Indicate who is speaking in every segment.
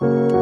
Speaker 1: sur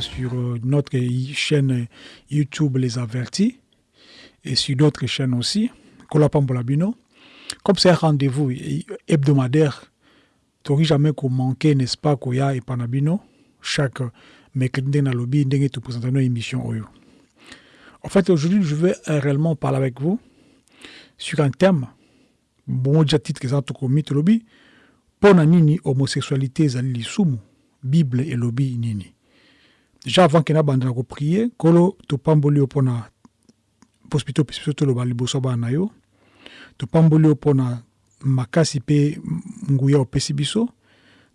Speaker 1: sur euh, notre chaîne YouTube Les Avertis et sur d'autres chaînes aussi. Comme c'est un rendez-vous hebdomadaire, tu n'auras jamais manquer, n'est-ce pas, qu'il y a et panabino? Chaque mercredi dans le lobby, tu présentes une émission. En fait, aujourd'hui, je vais réellement parler avec vous sur un thème. Bon, déjà titre que ça, tu lobby mpona nini homosexualité ezali lisumu bible elobi nini déjà avant ke nabandela koprie nkolo topamboli yo mpona hospitalo opesi biso toloba na yo topamboli yo mpona makasi mpe nguya opesi biso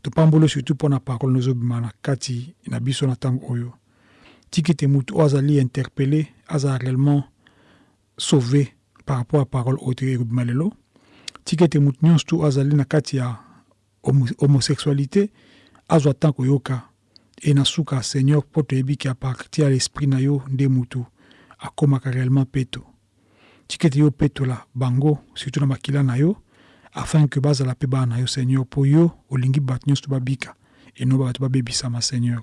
Speaker 1: topamboli yo surtout mpona parole nozobima na kati na biso na ntango oyo. Tiki ete motu oyo azali interpellé aza réellement sauvé par rapport à parole oyo ekobima lelo tiki ete azali na kati ya homosexualité azwa ntan koyoka e na suka seigneur mpo toyebi ke apartir ya l'esprit na yo nde mutu akomaka réellement peto yo bango surtout na makila na yo afin ke bazala mpe bana na yo seigneur mpo yo olingi bato nyonso to babika eno bato babebisama seigneur.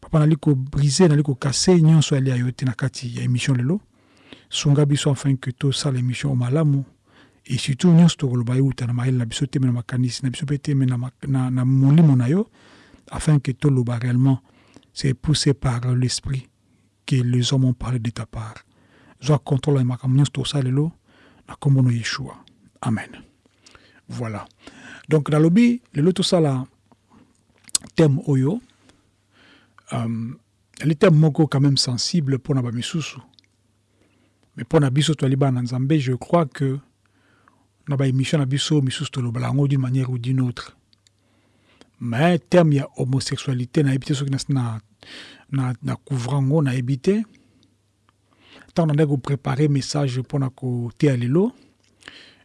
Speaker 1: Papa nali kobrise nali kokase nyonso ali ya yo te na kati ya émission lelo sunga biso afin ke tosala émission o malamu. Et surtout nyonso tokoloba euta na mayele na biso teme na makanisi na biso mpe na, na yo afin que toloba réellement. C'est poussé par l'esprit que les hommes ont parlé de ta part. Zwa contrôle lelo na na yeshua. Amen. Voilà. Donc nalobi lelo tosala thème oyo um, le thème moko quand même sensible mpona bamisusu mais mpona biso toali bana nzambe je crois que na baémission na biso misusu yango d'une manière ou d'une autre mais terme ya homosexualité nayebi te soki na, na, na couvre yango nayebi te ntango nandaki koprépare message mpona koteya lelo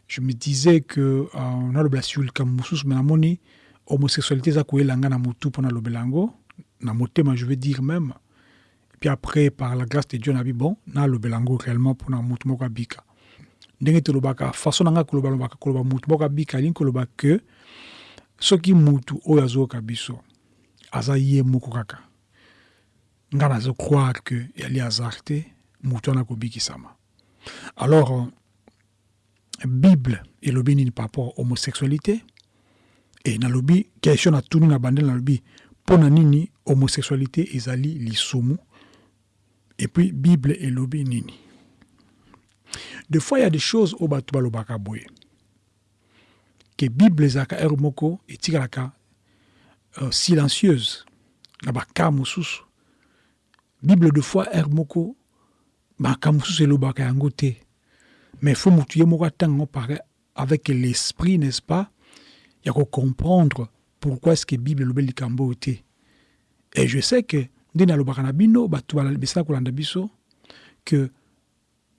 Speaker 1: je me disais que uh, nalobela sur likambo mosusu me namoni homosexualité eza koyela nga na motu mpo nalobela yango na motema je veux dire même. Puis après par la grâce de dieu nabi bon nalobela yango réellement mpona motu moko abika ndenge tolobaka façon na ngai koloba lobaka koloba mutu moko abika alingi koloba ke soki mutu oyo azoyoka biso aza ye moko kaka. Ngai nazocroire ke yali hasard te mutu wana kobikisama. Alors bible elobi nini par rapport homosexualité? E nalobi question natuni na bandele nalobi mpo na nini homosexualité ezali lisumu? Epuis bible elobi nini? Des fois il y a des choses au bato balobaka boye bible ezalaka ere moko etikalaka uh, silencieuse na baka mosusu bible de fois ere moko makambo mosusu elobaka yango mais fo motu moko avec l'esprit n'est-ce pas ya kocomprendre pourquoi est-ce que bible elobi likambo et je sais que nde nalobaka na bino bato biso que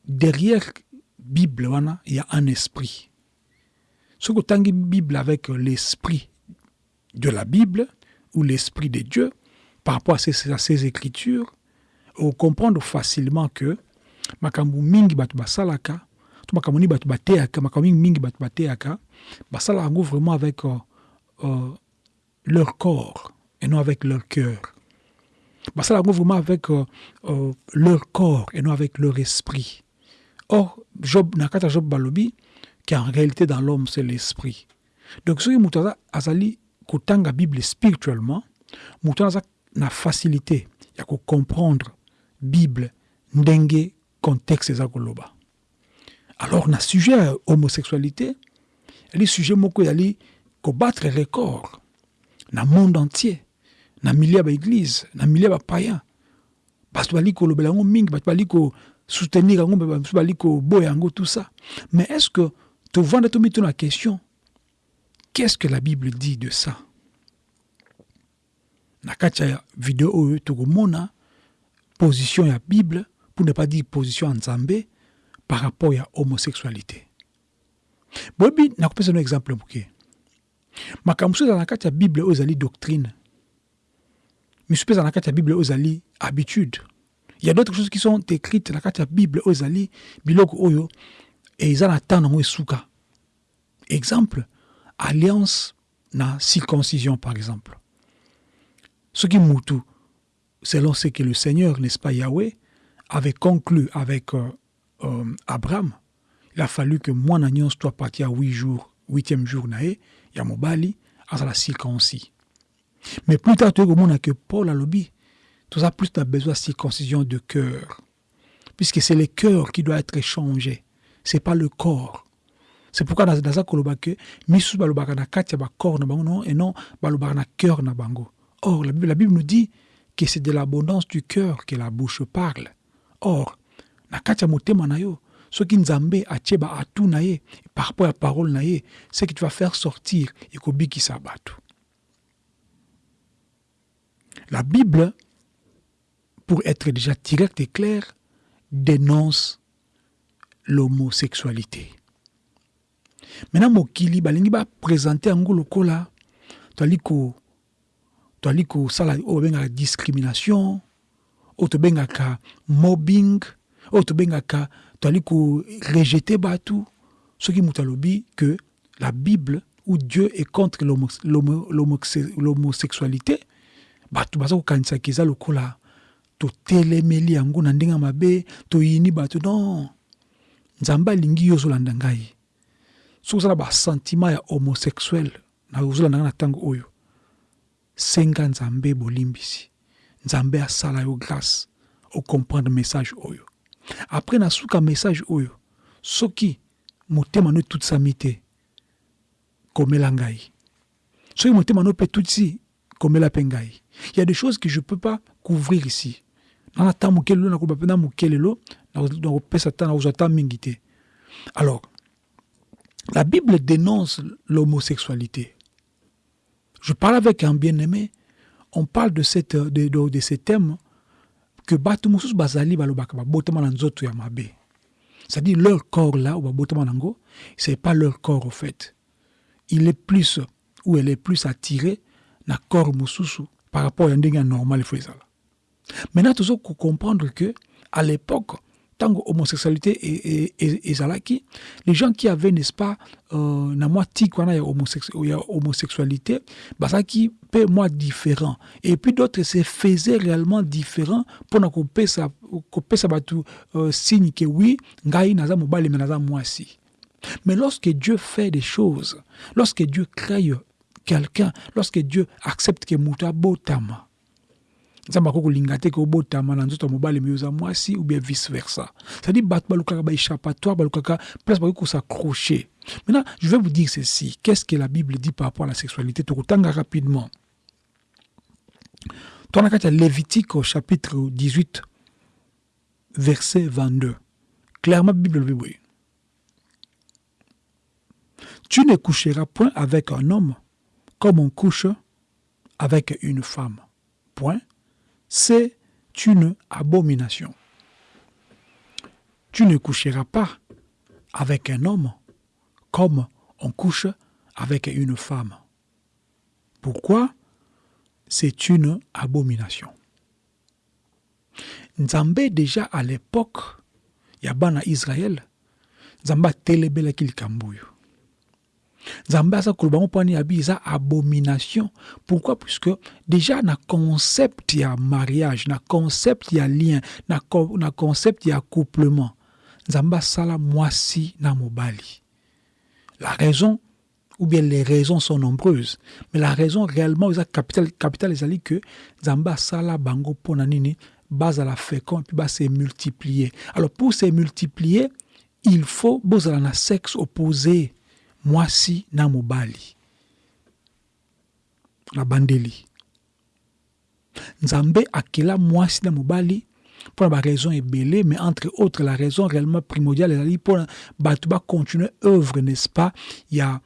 Speaker 1: derrière bible wana il y a un esprit soki otangi bible avec l'esprit de la bible ou l'esprit de dieu par rapport à ces, écritures ocomprendre facilement que makambo mingi bato basalaka to makambo nini bato bateyaka makambo mingi mingi bato bateyaka vraiment avec euh, euh, leur corps et non avec leur cœur. Basalaka vraiment avec euh, euh, leur corps et non avec leur esprit. Or, Job, nakata Job balobi, qu'en réalité dans l'homme, c'est l'esprit. Donc, ce qui azali kotanga Bible spirituellement, mutu aza na facilité ya ko comprendre Bible ndenge contexte eza. Alors, na sujet ya homosexualité, eli sujet moko yali kobattre record na monde entier, na milieu ya baeglise, na milieu ya bapayen. bato bali kolobela yango mingi bato bali ko soutenir yango bato bali koboya yango tout ça mais est ce que tovanda tomituna la question qu'est-ce que la bible dit de ça? Na kati ya video oyo tokomona position ya bible pour ne pas dire position ya nzambe par rapport ya homosexualité. Boyebi nakopesa no exemple moke makambo so ezala na kati ya bible oyo ezali doctrine. Misu mpe ezala na kati ya bible oyo ezali habitude. Il y a d'autres choses qui sont écrites na kati ya bible oyo ezali biloko oyo eza na ntango esuka exemple alliance na circoncision par exemple. Soki mutu selon ce que le seigneur n'est-ce pas yahweh avait conclu avec euh, euh, abraham il a fallu que mwana nyonso to apati ya 8 jours huitième jour na ye ya mobali azala circoncis. Mais plus tard toyei komona que paul alobi toza plus na besoin de circoncision de cœur. Puisque c'est le cœur qui doit être changé c'est pas le corps. C'est pourquoi naza koloba ke misusu balobaka na kati ya bacorps na bango non et non balobaka na cœur na bango. Or la bible, la bible nous dit que c'est de l'abondance du cœur que la bouche parle. Or na kati motema na yo soki nzambe atie baatu na ye par rapport parole na ye ce que tu vas faire sortir ekobikisa bato la bible pour être déjà direct et clair dénonce l'homosexualité. Maintenant mokili babengaka discrimination mobbing oyo tobengaka toali korejete bato soki moto alobi que la bible où dieu est contre l'homosexualité nzambe alingi yo ozolanda ngai soki ozala basentiment ya homosexuel na ozolanda ngai na ntango oyo senga nzambe bolimbisi nzambe asala yo grâce ocomprendre message oyo. Après nasuka message oyo soki motema no etutisami te komela ngai. Soki motema no mpe etutisi komela mpe ngai. Il des choses que je peux pas couvrir ici. Nana ata moke lelo mpe na moke nakozwa ata mingi te. Alors la bible dénonce l'homosexualité. Je parle avec un bien-aimé on parle de, cette, de, de, de ces thèmes que bato mosusu bazali balobaka babotama na nzoto ya c'est-à-dire leur corps là nango c'est pas leur corps au fait. Il est plus ou elle est plus attirée na corps mosusu par rapport ndenge ya normal maintenant tozo comprendre que à l'époque tango homosexualité ezalaki les gens qui avaient n'est-ce pas euh, na mwa tik wana ya, homosex ya homosexualité bazalaki mpe mwa différent. Et puis d'autres se faisaient réellement différent mpona kopesa kopesa bato euh, signe que oui ngai naza mobali me naza mwasi. Mais lorsque Dieu fait des choses lorsque Dieu crée quelqu'un lorsque Dieu accepte que moto abotama nzambe akoki kolinga te ke obotama na nzoto ya mobali me oza mwasi ou bien vice versa. C'est-à-dire bato balukaka baéchappatoire balukaka place bakoki kosaccrocher maintenant je vais vous dire ceci. Qu'est-ce que la bible dit par rapport à la sexualité? Tokotanga rapidement. Twana kati ya lévitique chapitre 18 verset 22 clairement bible lobi boye tu ne coucheras point avec un homme comme on couche avec une femme. Point c'est une abomination. Tu ne coucheras pas avec un homme comme on couche avec une femme. Pourquoi? C'est une abomination. Nzambe déjà à l'époque, Yabana Israël, Nzamba telebelaki likambo. Nzambe aza koloba ngo abomination pourquoi? Puisque déjà na concept ya mariage na concept ya lien na, na concept ya accouplement. Nzambe asala mwasi na mobali la raison ou bien les raisons sont nombreuses mais la raison réellement eza capital, capital ezali que nzambe asala bango mpona nini bazala fécond puis base multiplier. Alors pour se multiplier il faut bozala na sexe opposé mwasi na mobali na bandeli nzambe akela mwasi na mobali pour la raison belée, mais entre autres, la raison réellement primordiale, est pour Batouba continuer œuvre, n'est-ce pas? Il y a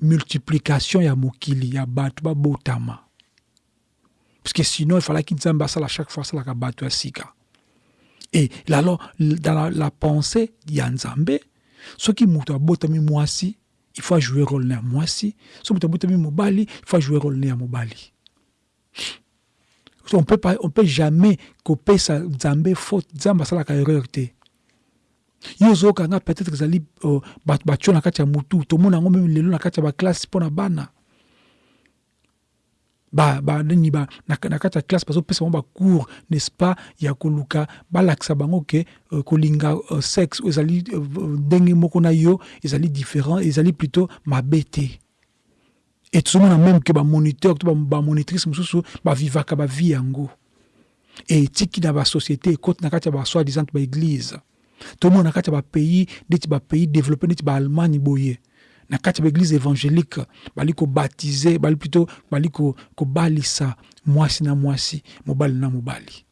Speaker 1: multiplication, y a Mokili, il y a Batouba Botama. Parce que sinon, il fallait qu'il ça à chaque fois, ça la Batouba Sika. Et alors, dans la, la pensée, il y a Nzambe, ce qui m'a Botami Mwasi, il faut jouer rôle à Mwasi, ce qui m'a Botami Mobali, il faut jouer rôle à Mobali. On peut pas on peut jamais kopesa nzambe faute nzambe asalaka erreur te. Yo ozokanga peut-être ezali bato batio na kati ya mutu tomona yango meme lelo na kati ya baklasse mpo na bana banini ba, na, na kati ya classe bazopesa bango bacours n'est-ce pas ya koluka. Balakisa bango ke uh, kolinga uh, sexe ezali uh, ndenge moko na yo ezali différent ezali plutôt mabe te et tozomona même ke bamoniteur to bamonitrice mosusu bavivaka bavie yango. E etiki na basociété ekoti na kati ya basoi disant baeglize tomona na kati ya bapays neti bapays développé neti baalemagne boye na kati ya baeglize évangélique bali bali plutôt mwasi na mwasi mobali na mobali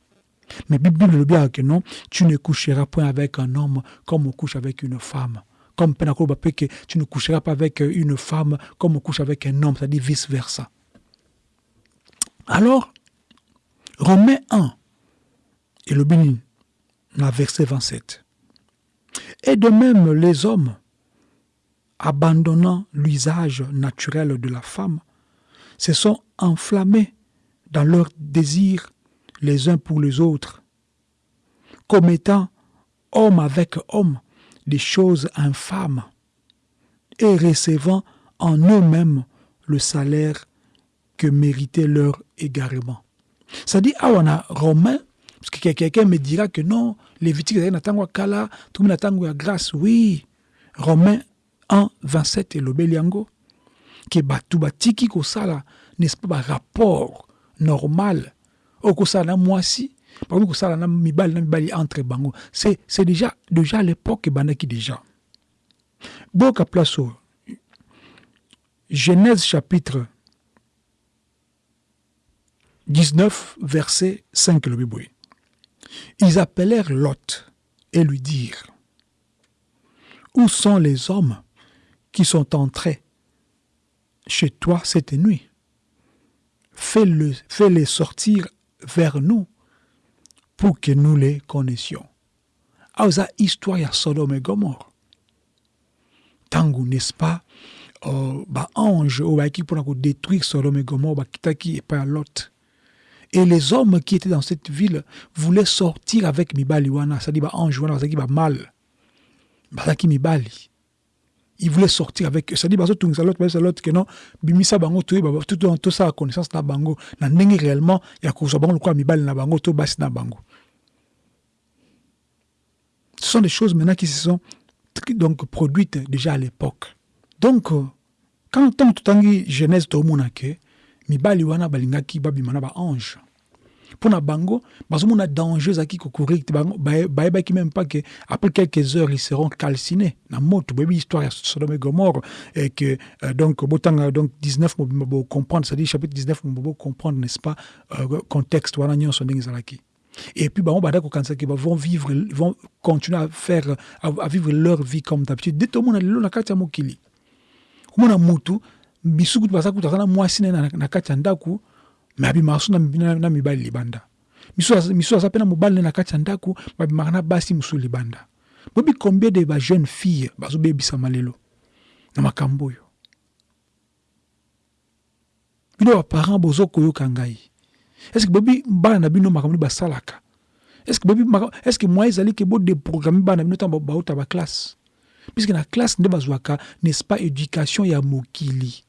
Speaker 1: mais bible elobi que non tu ne coucheras point avec un homme comme on couche avec une femme comme Penakolo que tu ne coucheras pas avec une femme comme on couche avec un homme, c'est-à-dire vice-versa. Alors, Romains 1, et le dans verset 27. Et de même, les hommes, abandonnant l'usage naturel de la femme, se sont enflammés dans leur désir les uns pour les autres, commettant homme avec homme des choses infâmes et recevant en eux-mêmes le salaire que méritait leur égarement. Ça dit, ah, on a Romain, parce que quelqu'un me dira que non, Lévitique, tout le monde a grâce. Oui, Romain 1, 27 et le Beliango, qui est battu, tiki sala, n'est-ce pas, rapport normal, au kosala moi si, entre bango. C'est déjà déjà l'époque qui déjà. Boka place genèse chapitre 19 verset 5 le ils appelèrent Lot et lui dirent où sont les hommes qui sont entrés chez toi cette nuit. Fais-le fais-les sortir vers nous pour que nous les connaissions. aoza histoire ya sodome et gomorre. Ntango n'est-ce pas? Uh, baange oyo bayaki mpona kodétruire sodome et gomorre bakitaki epai ya lot. Et les hommes qui étaient dans cette ville voulaient sortir avec mibali wana. C'est-à-dire baange wana bazalaki bamal bazalaki mibali il voulait sortir avec c'est-à-dire bazotungisa lot bayesa lot ke non bimisa bango toyeba tosala connaissance na bango na ndenge réellement ya kozwa bango lokola mibali na bango to basi na bango ce sont des choses maintenant qui se sont donc produites déjà à l'époque. Donc, euh, quand tant totangi Genèse tomona ke mibali wana balingaki babimana ba ange. Pour bango, bazomona danger zaki courir bango bayebaki même pas que après quelques heures ils seront calcinés. Na moto baby histoire ya Sodome et Gomorre et que euh, donc botanga donc 19 mo comprendre, c'est-à-dire chapitre 19 mo comprendre n'est-ce pas euh, contexte wana nyonso ndenge zalaki. Et puis, bah, qui vont vivre, vont continuer à faire, à, vivre leur vie comme d'habitude. Dès tout le monde a na kati ya mokili. Kumona mutu bisuku basa kutaka mwasi na na kati ya ndaku, mais abi masu na, na, na mibali libanda. Misu misu asa pena mobali na kati ya babi makana basi musu libanda. Bobi combien de ba jeunes filles bazo bebisa malelo? Na makambo yo. Bino ba parents bozo koyoka ngai. est-ce bobi bana na bino makambo basalaka? Est-ce bobi est-ce moi ezali ke bodeprogramme bana na bino ntango bauta baklasse puisque na classe nde bazwaka n'est-ce pas éducation ya mokili?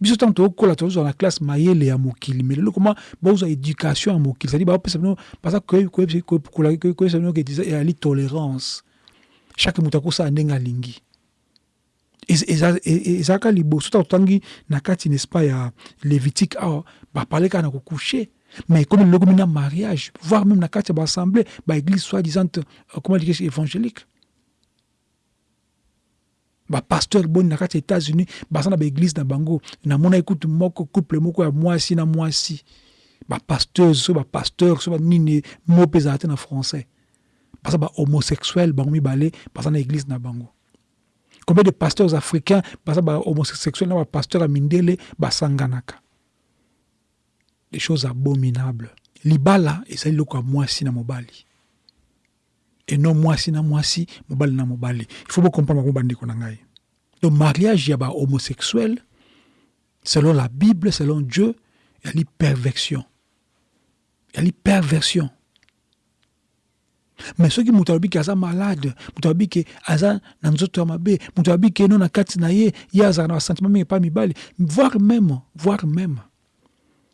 Speaker 1: Biso ntango tokokola tozozwa na classe mayele ya mokili. Mais lelo koma bozwa éducation ya mokili. Cestadi baopesa bino baza koyebisa bino ezali tolérance. Chaque moto akosala ndenge alingi. Ezalaka liboso. Ntango totangi na kati n'est-ce pas ya lévitique awa bapale kaka na kokouche. Mais comme le na mariage voire même na kati ya baassemblée baéglise soi-disant euh, comment dire évangélique bapasteur boni na kati ya états-unis baza na baéglise na bango. Namona ekutu moko couple moko ya mwasi na mwasi. Bapasteuse so bapasteur so banini mo mpe ezala te na français. Baza bahomosexuel bango mibale baza na église na bango. Combien de pasteurs africains baza bahomosexuel na bapasteur ya mindele basanganaka des choses abominables. Libala ezali eloko ya mwasi na mobali et non mwasi na mwasi mobali na mobali. Il faut bocomprendre bango bandeko na ngai. Donc mariage ya bahomosexuel selon la bible selon dieu ezali perversion. Ezali perversion. Me soki moto alobi ke aza malade moto alobi ke aza na nzoto ya mabe moto alobi ke no na kati na ye ye azalaka na basentiment mingi epa mibali voire même voire même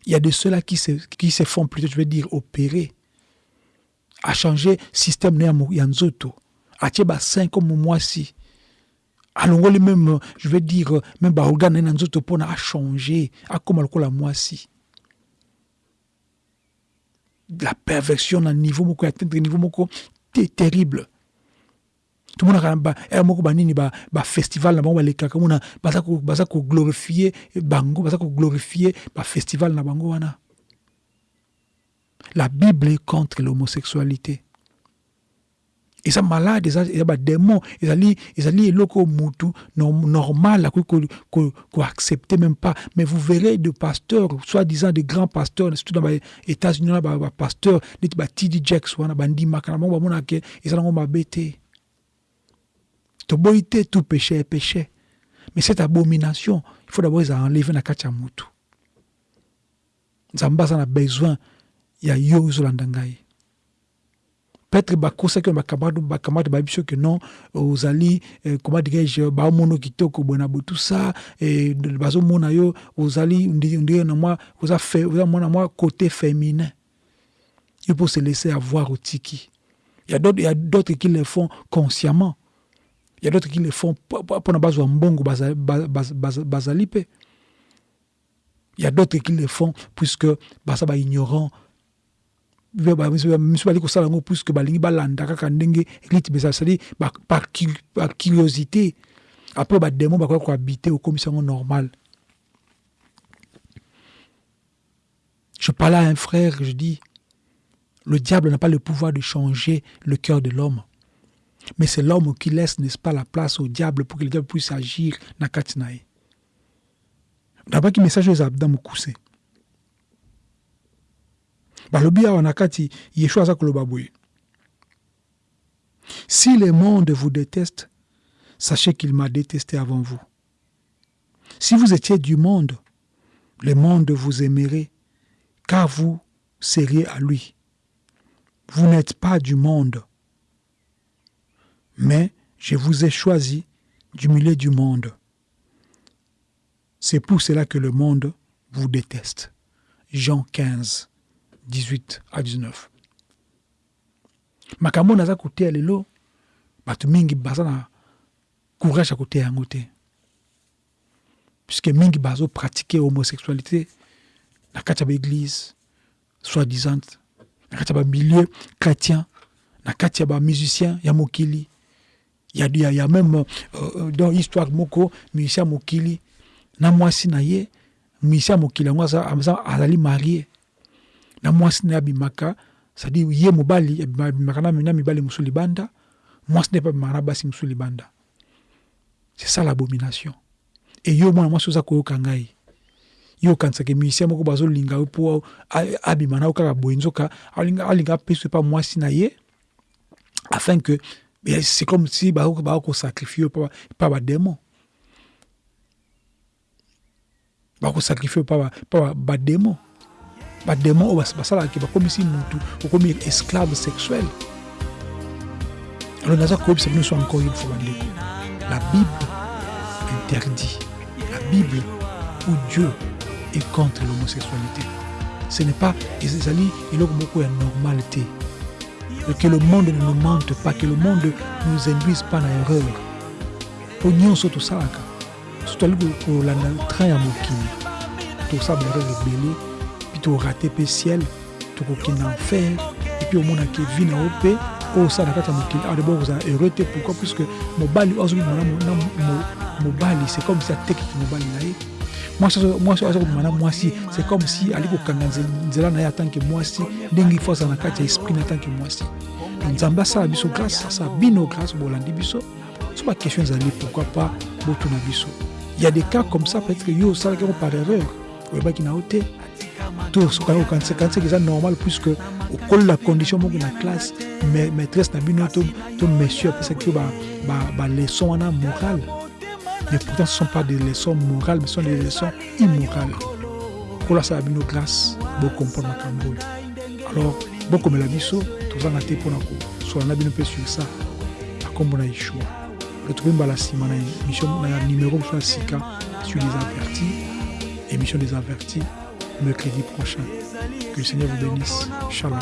Speaker 1: il y a de ceux-là qui se, qui se font plutôt je veux dire opérer à changer système na ya nzoto. Atie basin comme mwasi alongoli même je veux dire même baorgane na ye na nzoto mpona achange akóma lokola mwasi la perversion na niveau moko atteindre niveau moko te terrible. Tomonaka na baere moko banini bafestival na bango balekaka mona baza koglorifie bango baza koglorifie bafestival na bango wana la bible est contre l'homosexualité. Eza malade eza badémon ezali ezali eloko mutu normal akoki koaccepte même pas. Mais vous verrez de pasteurs soi-disant de grands pasteurs surtout dans baétats-unis wana bapasteur neti batidi jacks wana bandimaka na bango bamonaka eza nango mabe te toboyi te tout péché est péché. Mais cette abomination il faut d'abord eza enleve na kati ya mutu nzambe besoin ya yo ozolanda ngai peut-être bakosaki na bakamate bayebi so ke non ozali eh, comment dirais-je baomona kitoko boye na boye tout ça eh, bazomona yo ozali na mwa oza côté féminin. Il faut se laisser avoir otiki il y a d'autres qui le font consciemment. Il y a d'autres qui le font mpona bazwa mbongo bazali mpe il y a d'autres qui le font puisque baza baignorant par curiosité. Après normal. Je parlais à un frère je dis le diable n'a pas le pouvoir de changer le cœur de l'homme. Mais c'est l'homme qui laisse n'est-ce pas la place au diable pour que le diable puisse agir na kati na message si le monde vous déteste sachez qu'il m'a détesté avant vous. Si vous étiez du monde le monde vous aimerait car vous seriez à lui. Vous n'êtes pas du monde. Mais je vous ai choisi du milieu du monde. C'est pour cela que le monde vous déteste. Jean 15 18 à 19 makambo naza koteya lelo mingi baza na courage ya koteya yango te. Puisque mingi homosexualité na kati ya baeglise soi-disant na kati chrétien na kati ya bamusicien ya mokili. Ya, ya, même euh, dans histoire moko musicien mokili. Na mwasi na ye musicien ya mokili yango azali marie na mwasi na ye abimaka abimaka na mibali libanda mwasi abimaka na basi c'est ça l'abomination. E yo mwana mwasi oza koyoka ngai. Yo okanisaka musicien moko bazolinga yo mpo abima na yo kaka boye nzoka alinga apeso epa mwasi na ye afin que c'est comme si bakosacrifie yo pa badémon bakosacrifie yo pa badémon badémon oyo basalaka bakomisi mutu okomi esclave sexuel alors naza koyebisa bino so encore une fois la bible interdit. La bible où dieu est contre l'homosexualité. Ce n'est pas ezali eloko moko ya normal te que le monde ne nous mente pas que le monde ne nous induise pas na erreur mpo nyonso tosalaka so toali kolanda train ya mokili tosala baerreur ebele torate mpe ciel tokokende enfer epuis omonaka vi na yo mpe osala na kati ya mokili awa debord kozala heureux te pourquoi? Puisque mobali oyo azobima na c'est comme si atekiki mobali na ye mwasi azokobima na c'est comme si na ye atanke mwasi ndenge ifo aza na kati ya esprit na tanke mwasi nzambe asala biso grâce asala bino grâce biso. So baquestion ezali pourquoi pas botuna biso. Il y a des cas comme ça peut-être que yo par erreur to sokangi okanisaki eza normal puisque okolela condition moko na classe maîtresse na bino to monsieur apesaki yo baleçon wana morale. Mais pourtant ce sont pas des leçons morales mais ce sont des leçons immorales. Kolasala bino grâce bocomprendre makambo oyo alors bokomela biso tozanga te mpona kosola na bino mpe sur ça. Akombo na yeshua retrouve mbala nsima na na numéro mosusu ya sika sur les avertis émission des avertis mercredi prochain que le Seigneur vous bénisse. Shalom.